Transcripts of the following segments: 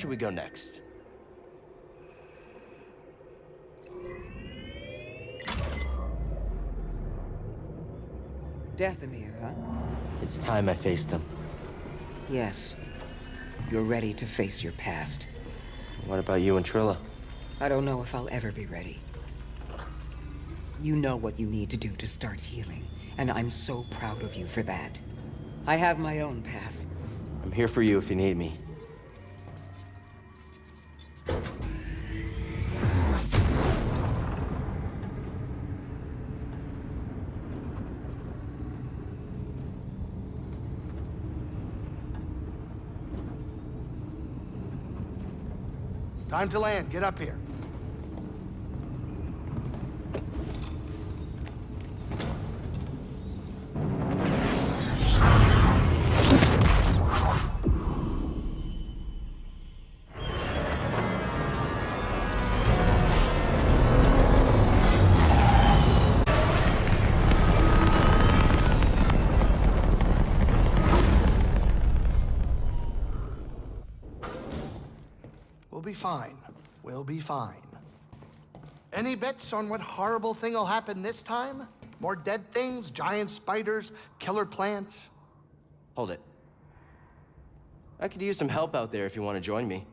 should we go next? Dathomir, huh? It's time I faced him. Yes. You're ready to face your past. What about you and Trilla? I don't know if I'll ever be ready. You know what you need to do to start healing, and I'm so proud of you for that. I have my own path. I'm here for you if you need me. Time to land. Get up here. Be fine. We'll be fine. Any bets on what horrible thing will happen this time? More dead things, giant spiders, killer plants? Hold it. I could use some help out there if you want to join me.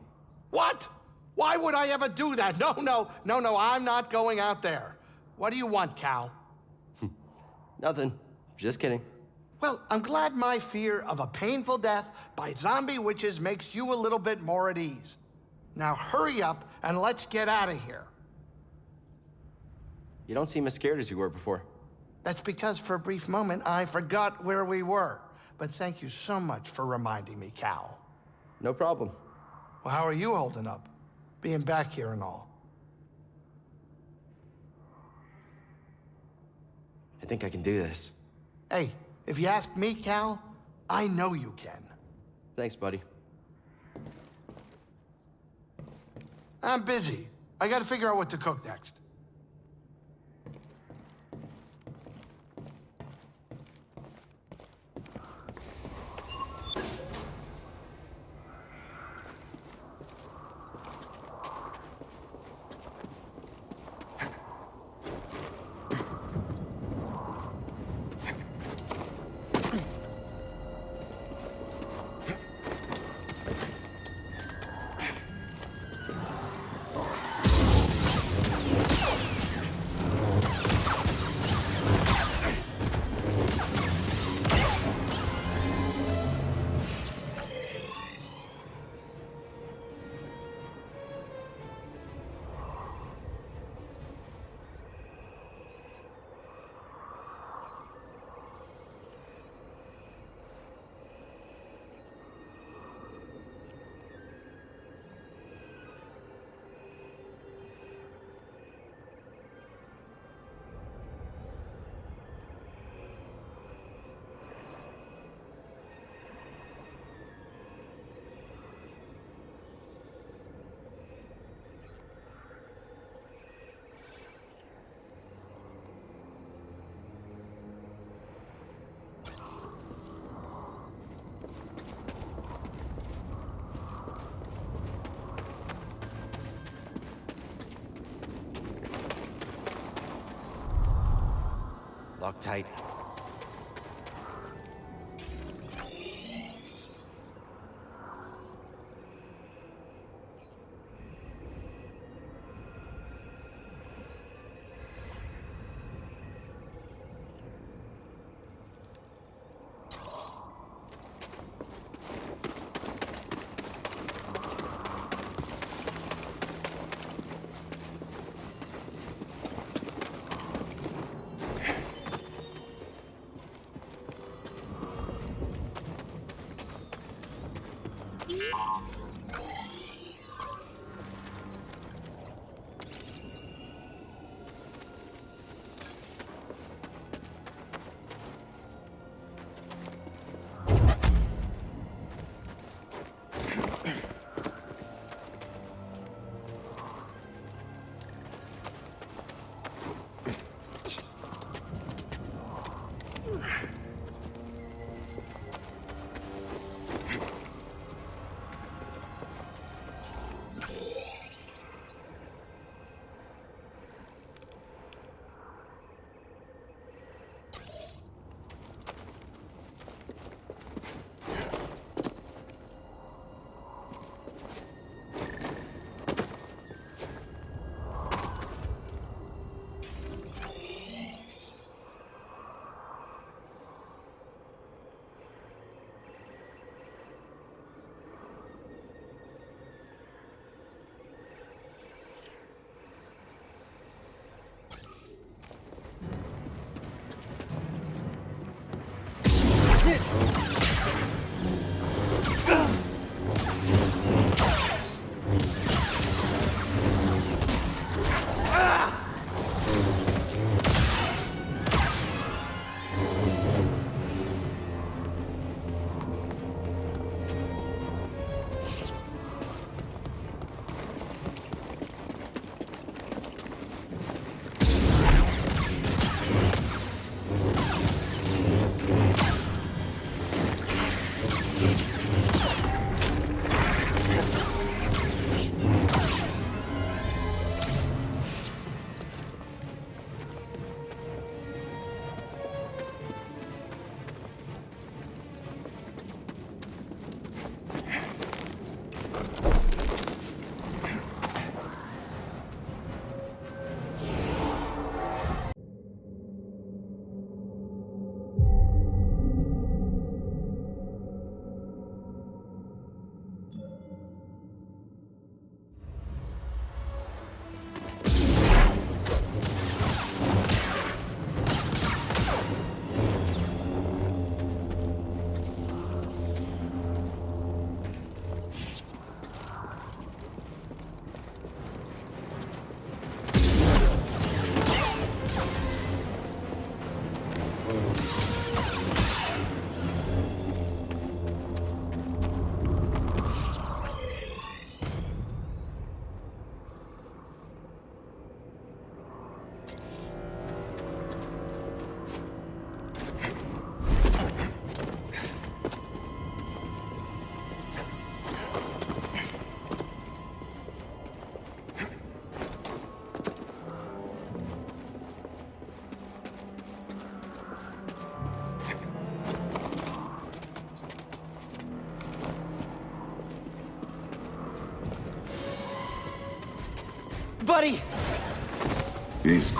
What? Why would I ever do that? No, no, no, no, I'm not going out there. What do you want, Cal? Hmm. Nothing. Just kidding. Well, I'm glad my fear of a painful death by zombie witches makes you a little bit more at ease. Now hurry up and let's get out of here. You don't seem as scared as you were before. That's because for a brief moment I forgot where we were. But thank you so much for reminding me, Cal. No problem. Well, how are you holding up? Being back here and all. I think I can do this. Hey, if you ask me, Cal, I know you can. Thanks, buddy. I'm busy. I gotta figure out what to cook next. Lock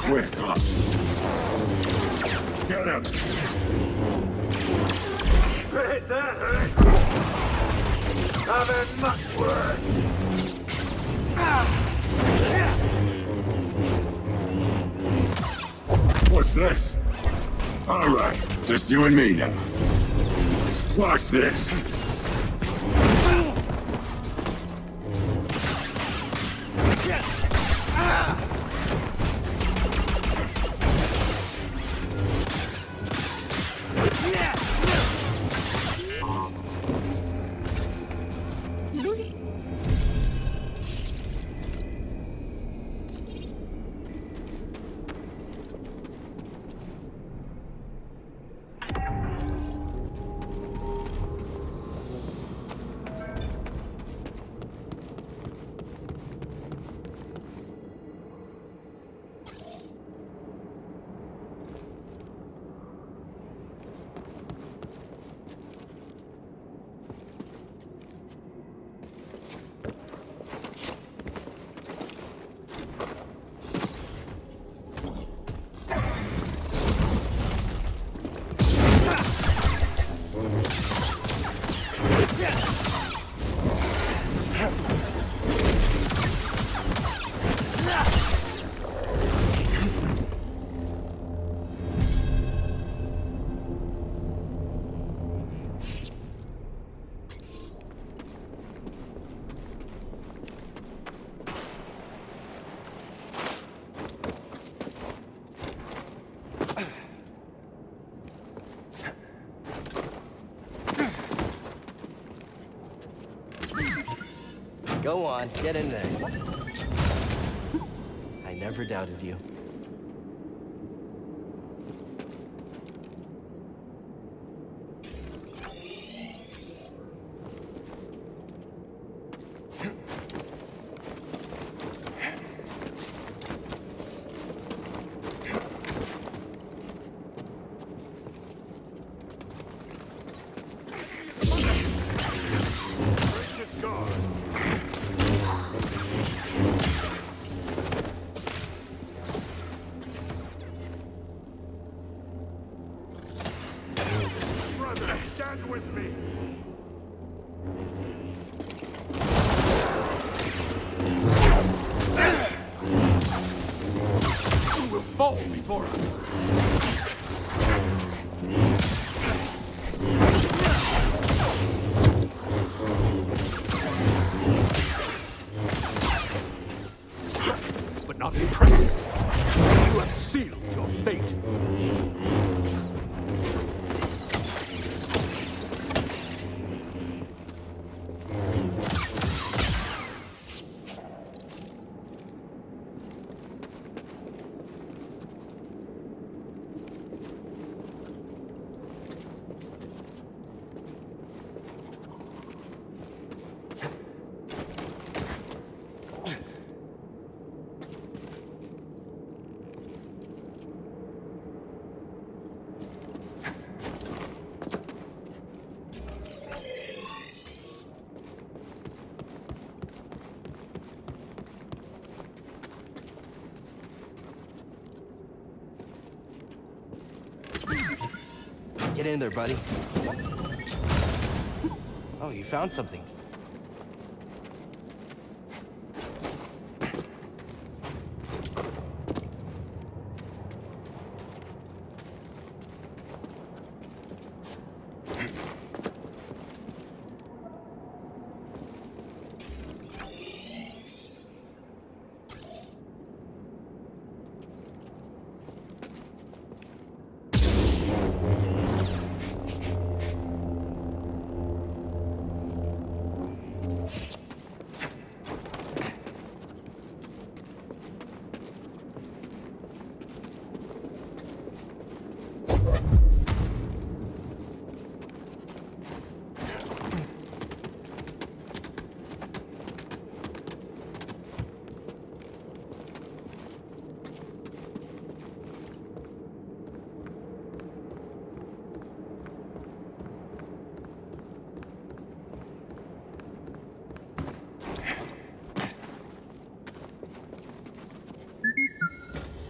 Quick. Get him! Hit that hurt! I've had much worse! What's this? All right, just you and me now. Watch this! Ah! Go on, get in there. I never doubted you. Get in there, buddy. Oh, you found something.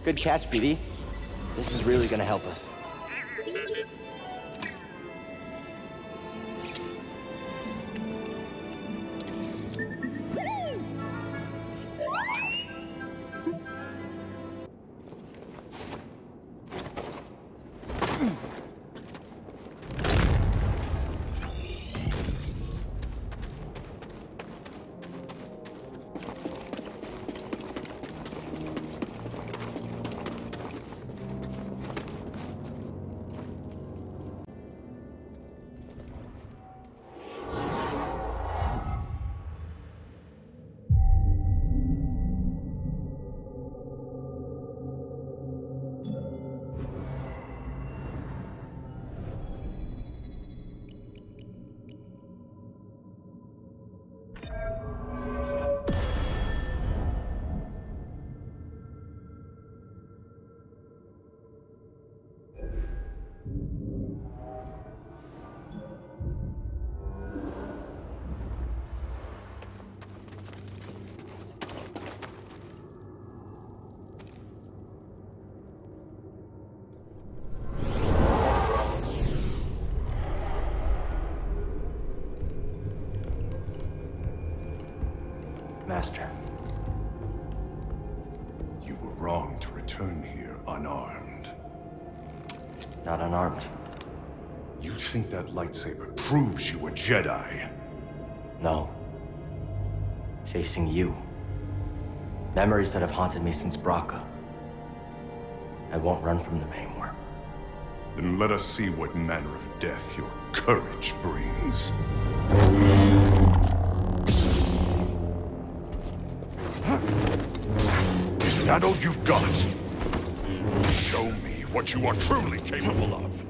Good catch, BD. This is really gonna help us. Master. You were wrong to return here unarmed. Not unarmed. You think that lightsaber proves you a Jedi? No. Facing you. Memories that have haunted me since Bracca. I won't run from them anymore. Then let us see what manner of death your courage brings. All you've got? it. Show me what you are truly capable of.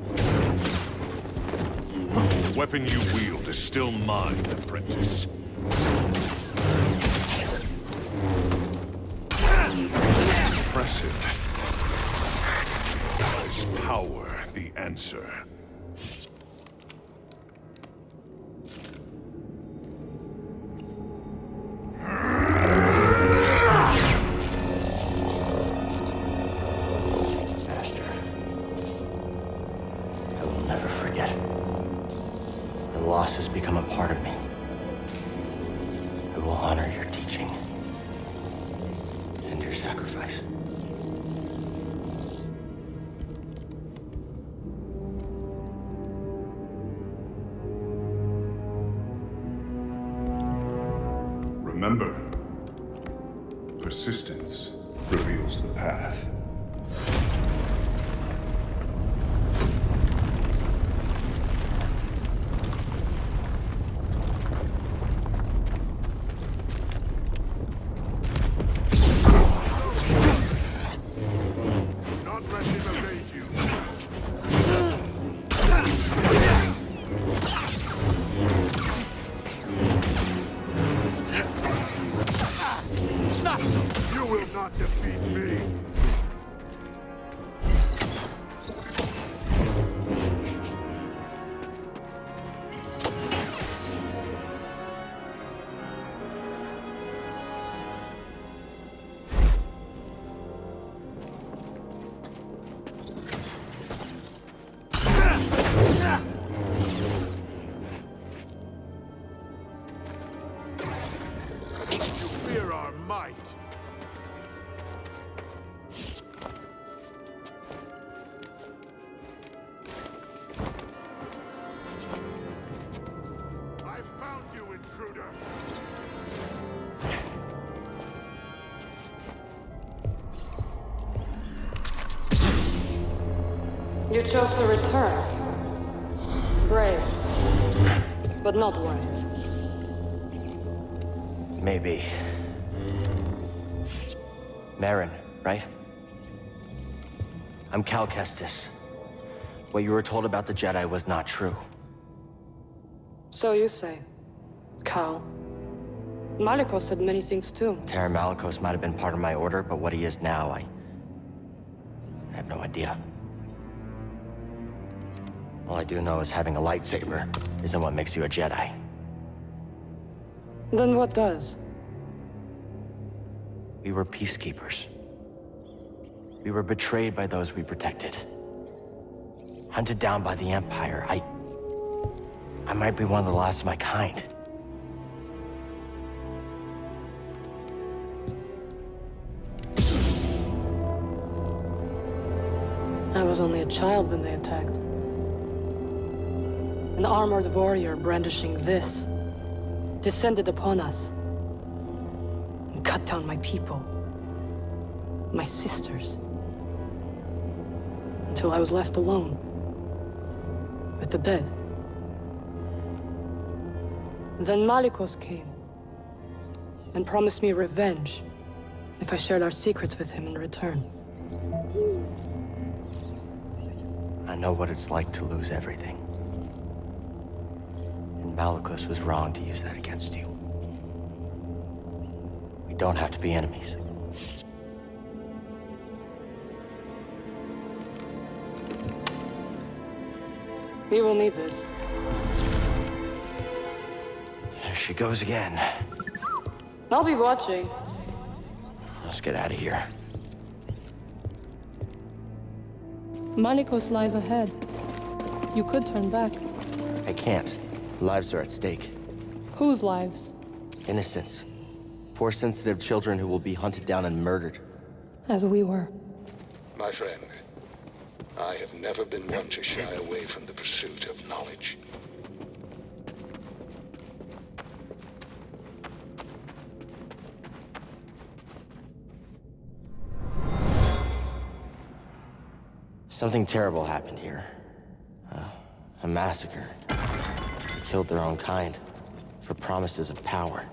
The weapon you wield is still mine, apprentice. Impressive. Is power the answer? Honor your teaching and your sacrifice. intruder! You chose to return. Brave. But not wise. Maybe. Merrin, right? I'm Cal Kestis. What you were told about the Jedi was not true. So you say. Cal. Malicos said many things too. Taron Malicos might have been part of my order, but what he is now, I... I have no idea. All I do know is having a lightsaber isn't what makes you a Jedi. Then what does? We were peacekeepers. We were betrayed by those we protected. Hunted down by the Empire. I... I might be one of the last of my kind. Was only a child when they attacked. An armored warrior brandishing this descended upon us and cut down my people, my sisters, until I was left alone with the dead. Then Malicos came and promised me revenge if I shared our secrets with him in return. I know what it's like to lose everything. And Malicos was wrong to use that against you. We don't have to be enemies. We will need this. There she goes again. I'll be watching. Let's get out of here. Malicos lies ahead. You could turn back. I can't. Lives are at stake. Whose lives? Innocents. Force-sensitive children who will be hunted down and murdered. As we were. My friend, I have never been one to shy away from the pursuit of knowledge. Something terrible happened here. Uh, a massacre. They killed their own kind for promises of power.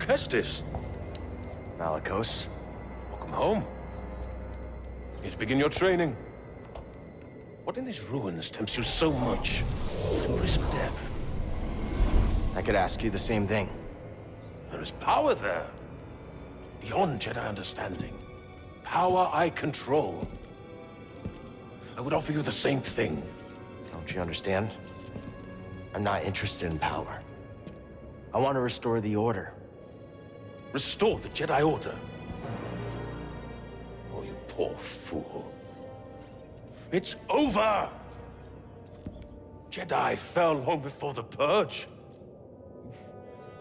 Kestis, Malicos. welcome home. Need to begin your training. What in these ruins tempts you so much to risk death? I could ask you the same thing. There is power there. Beyond Jedi understanding. Power I control. I would offer you the same thing. Don't you understand? I'm not interested in power. I want to restore the Order. Restore the Jedi Order. Oh, you poor fool. It's over! Jedi fell long before the Purge.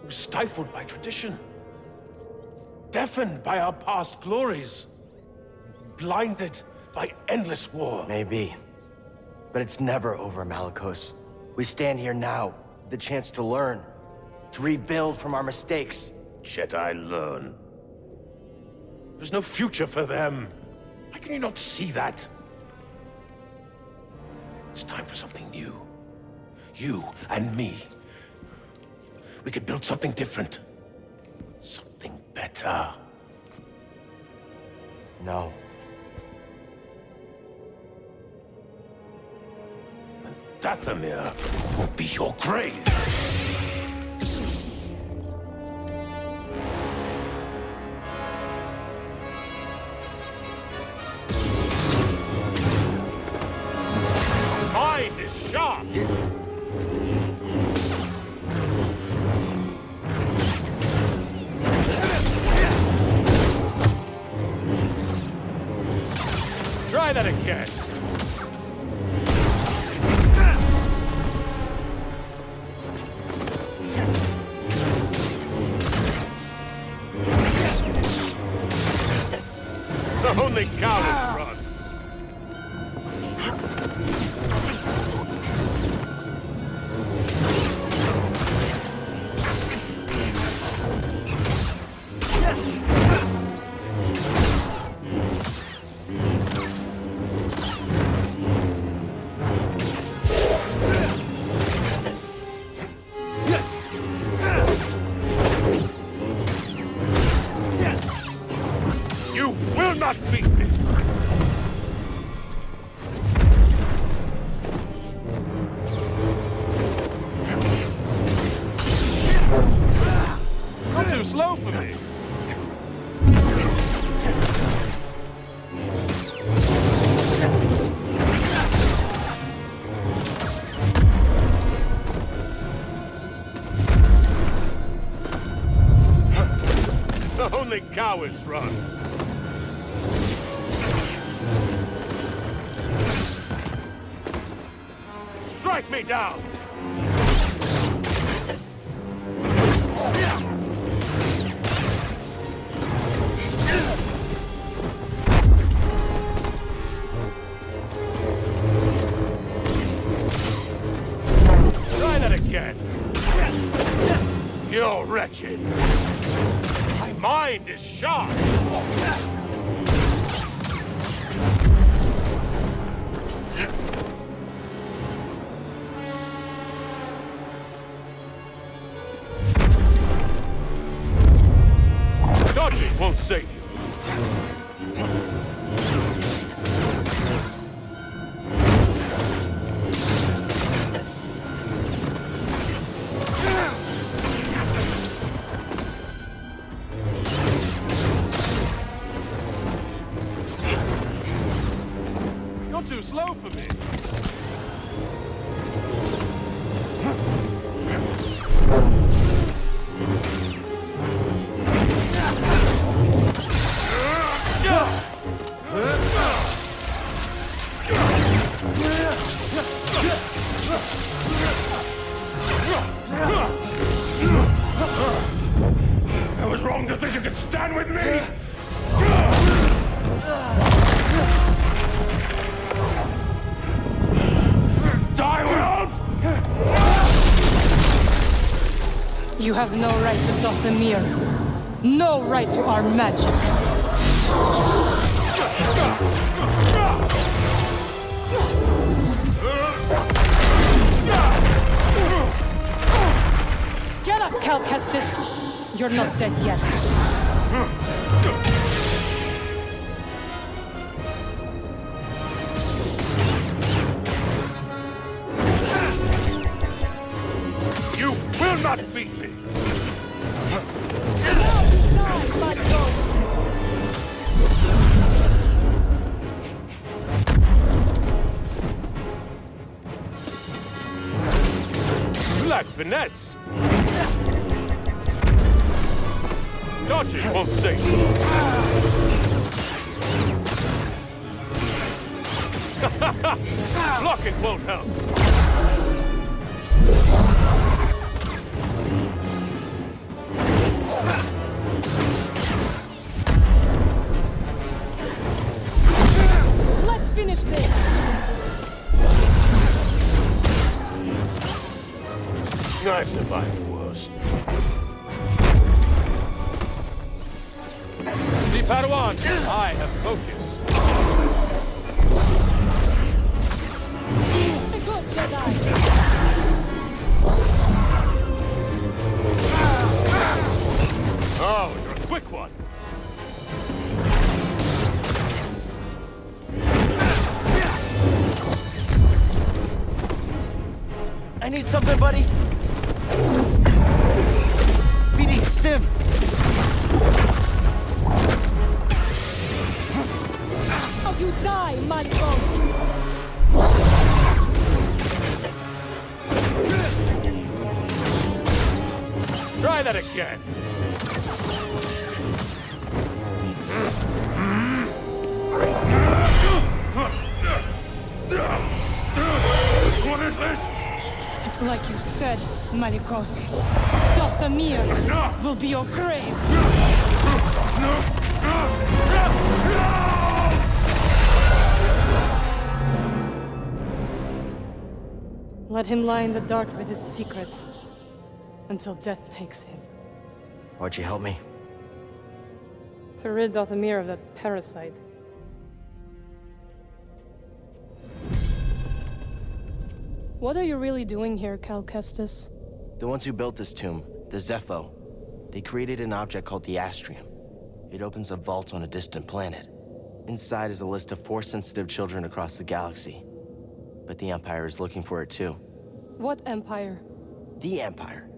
We were stifled by tradition. Deafened by our past glories. Blinded by endless war. Maybe. But it's never over, Malicos. We stand here now, the chance to learn, to rebuild from our mistakes. Jedi learn. There's no future for them. Why can you not see that? It's time for something new. You and me. We could build something different. Something better. No. And Dathomir will be your grave. The only cowards run. Strike me down! have no right to Dathomir. No right to our magic. Get up, Cal Kestis! You're not dead yet. Something, buddy? your grave. Let him lie in the dark with his secrets until death takes him. Why'd you help me? To rid Dathomir of that parasite. What are you really doing here, Cal Kestis The ones who built this tomb, the Zeffo, they created an object called the Astrium. It opens a vault on a distant planet. Inside is a list of Force-sensitive children across the galaxy. But the Empire is looking for it too. What empire? The Empire.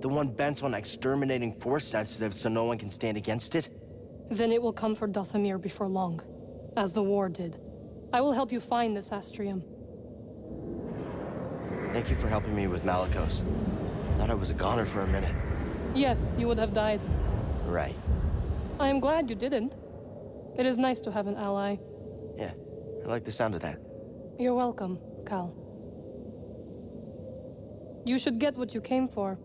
The one bent on exterminating Force-sensitive so no one can stand against it? Then it will come for Dathomir before long, as the war did. I will help you find this Astrium. Thank you for helping me with Malicos. Thought I was a goner for a minute. Yes, you would have died. Right. I am glad you didn't. It is nice to have an ally. Yeah, I like the sound of that. You're welcome, Cal. You should get what you came for.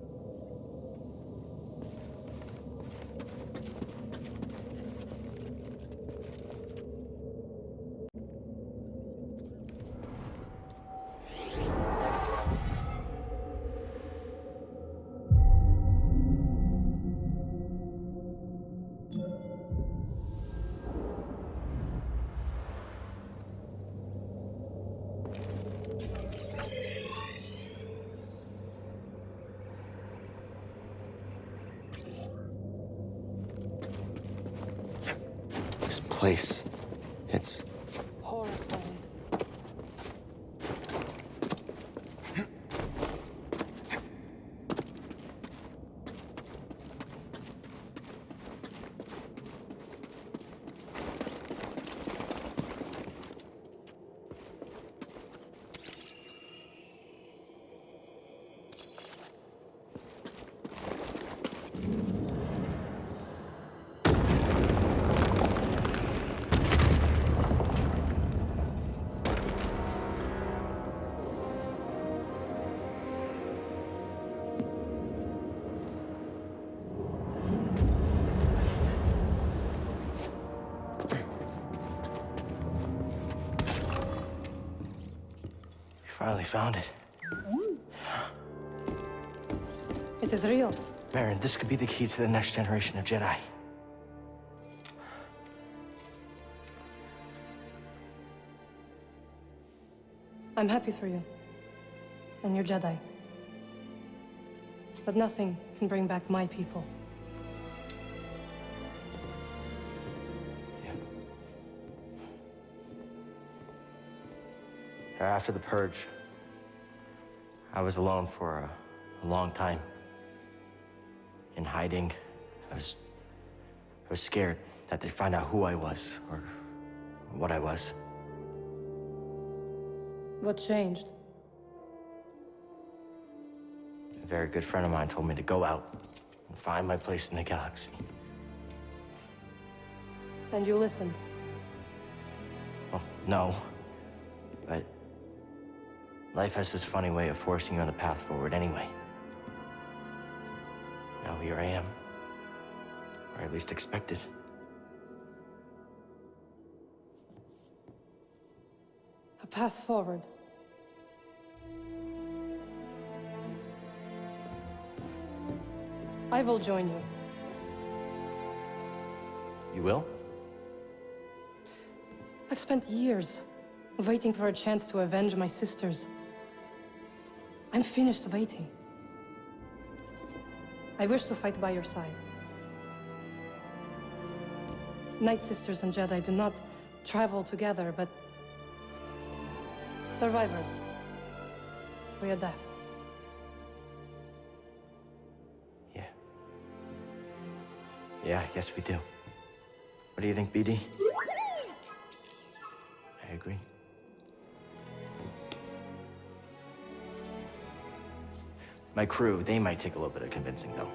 Place, finally found it. Mm. It is real. Merrin, this could be the key to the next generation of Jedi. I'm happy for you. And your Jedi. But nothing can bring back my people. After the purge, I was alone for a, a long time. In hiding, I was, I was scared that they'd find out who I was or what I was. What changed? A very good friend of mine told me to go out and find my place in the galaxy. And you listened. Well, no. Life has this funny way of forcing you on the path forward anyway. Now here I am. Or at least expected. A path forward. I will join you. You will? I've spent years waiting for a chance to avenge my sisters. I'm finished waiting. I wish to fight by your side. Night Sisters and Jedi do not travel together, but survivors. We adapt. Yeah. Yeah, I guess we do. What do you think, BD? I agree. My crew, they might take a little bit of convincing, though.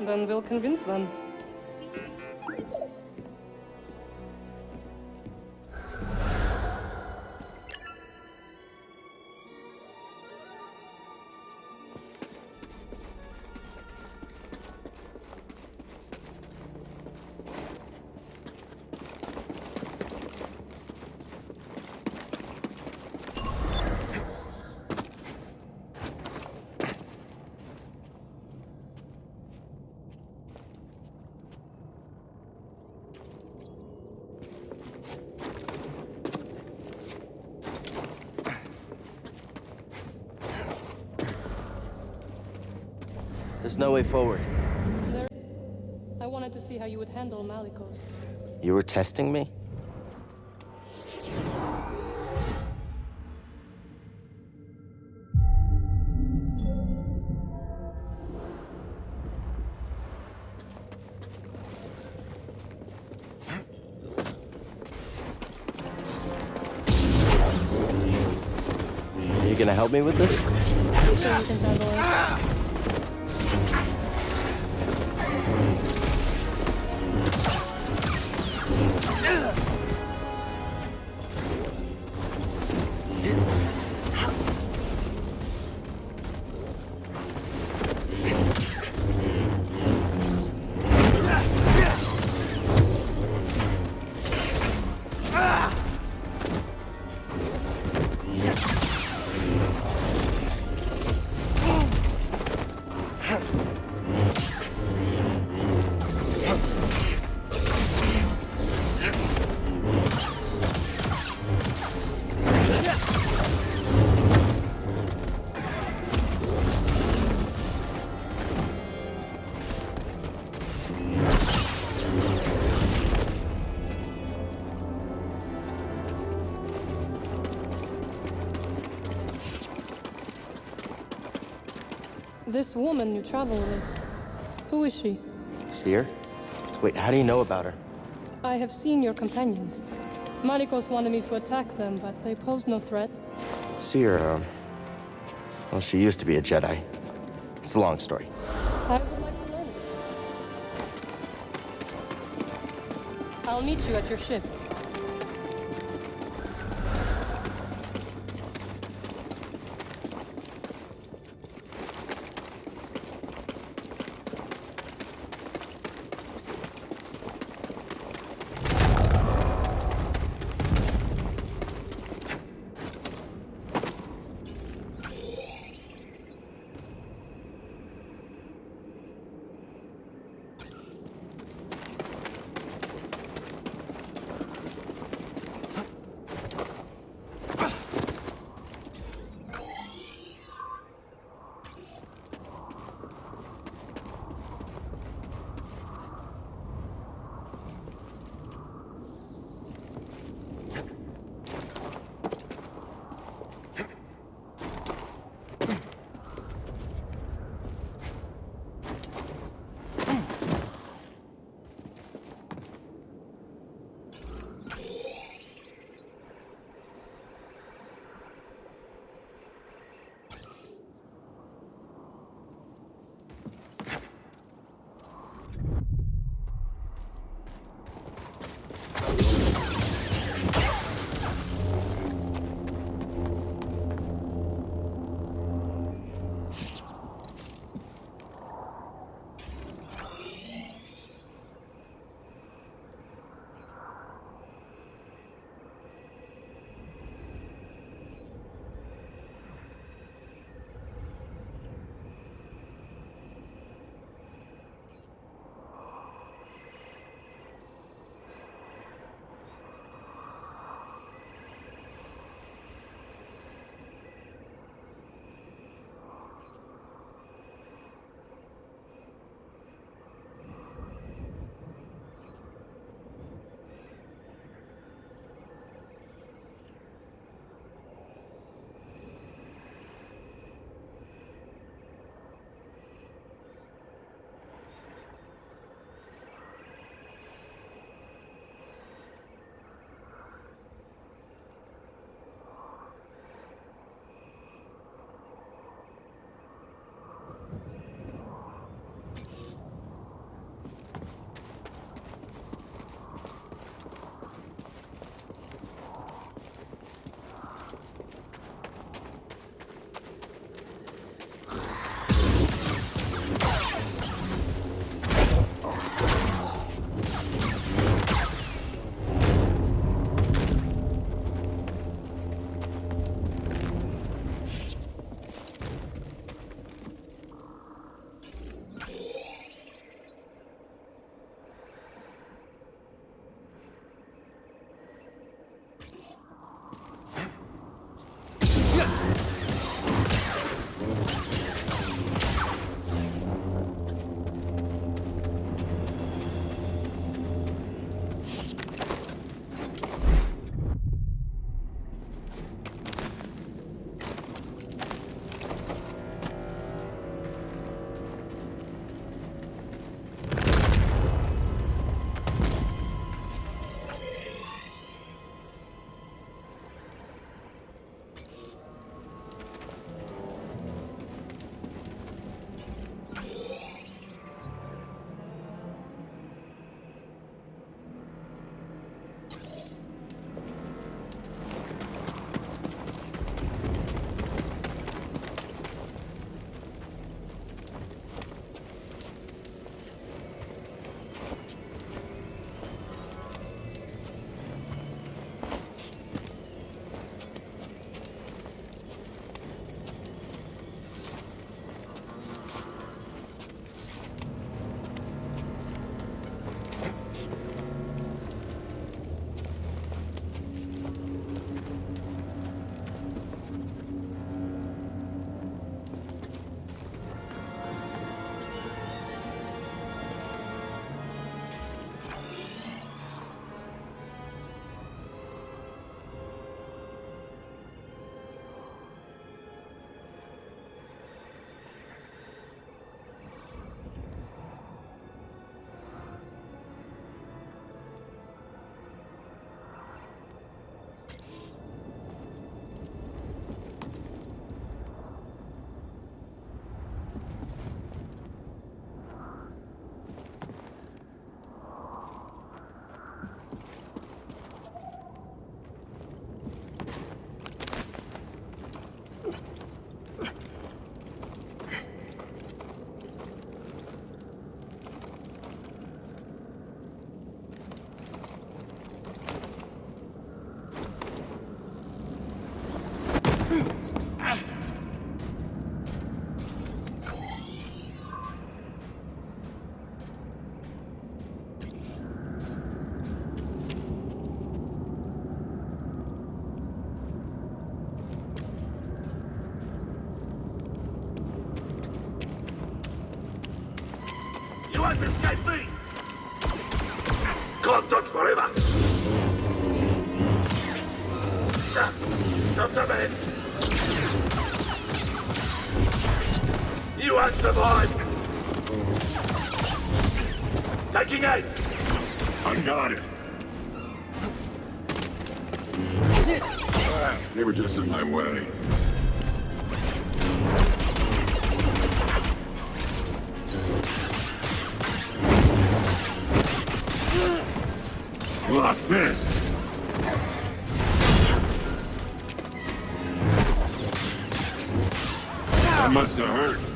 Then we'll convince them. Way forward. I wanted to see how you would handle Malicos. You were testing me? Are You gonna help me with this? This woman you travel with, who is she? Cere? Wait, how do you know about her? I have seen your companions. Malicos wanted me to attack them, but they posed no threat. Cere, um... Well, she used to be a Jedi. It's a long story. I would like to learn. I'll meet you at your ship. Taking aim! I got it! They were just in my way. Like this! That must have hurt.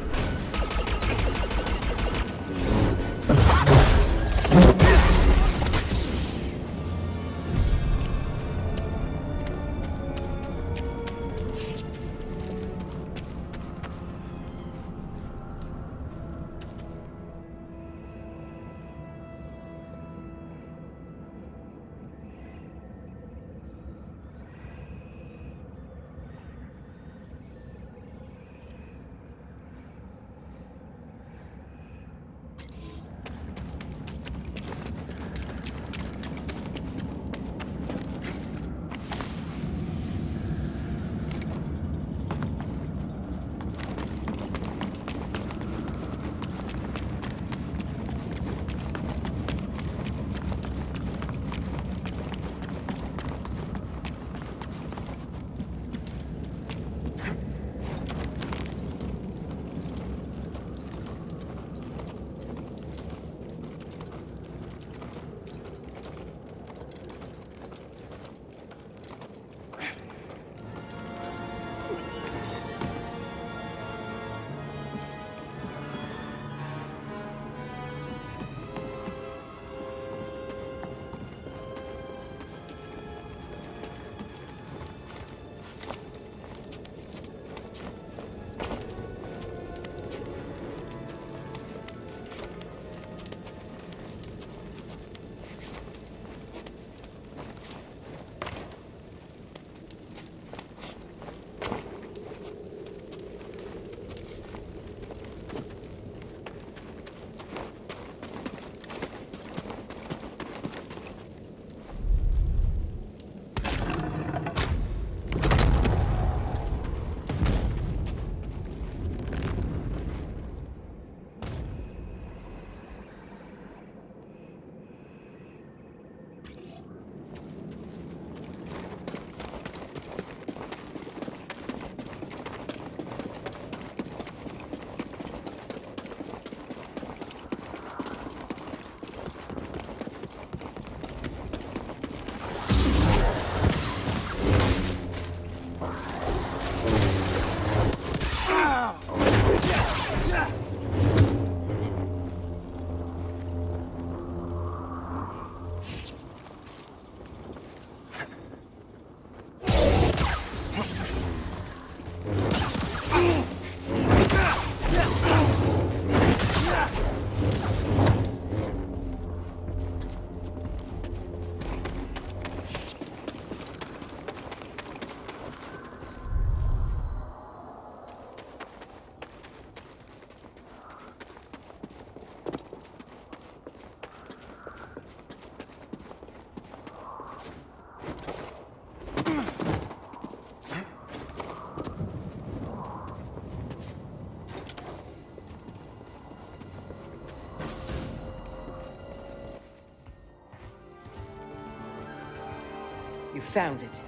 You found it.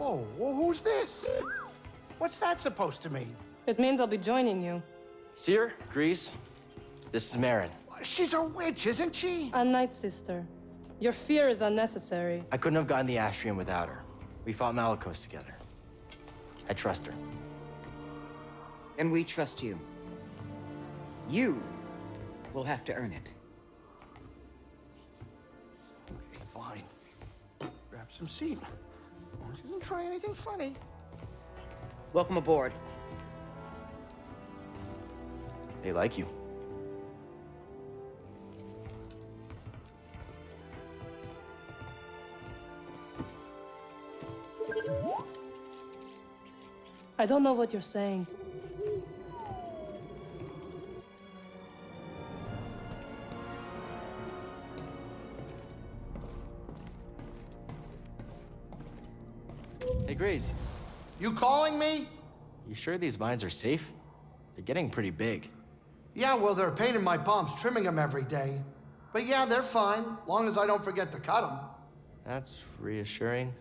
Oh, well, who's this? What's that supposed to mean? It means I'll be joining you. Cere, Greez, this is Merrin. She's a witch, isn't she? A Night Sister. Your fear is unnecessary. I couldn't have gotten the Astrium without her. We fought Malicos together. I trust her. And we trust you. You will have to earn it. Okay, fine. Grab some seat. Well, she doesn't try anything funny. Welcome aboard. They like you. I don't know what you're saying. You calling me? you sure these vines are safe? They're getting pretty big. Yeah, well, they're a pain in my palms trimming them every day. But yeah, they're fine, long as I don't forget to cut them. That's reassuring.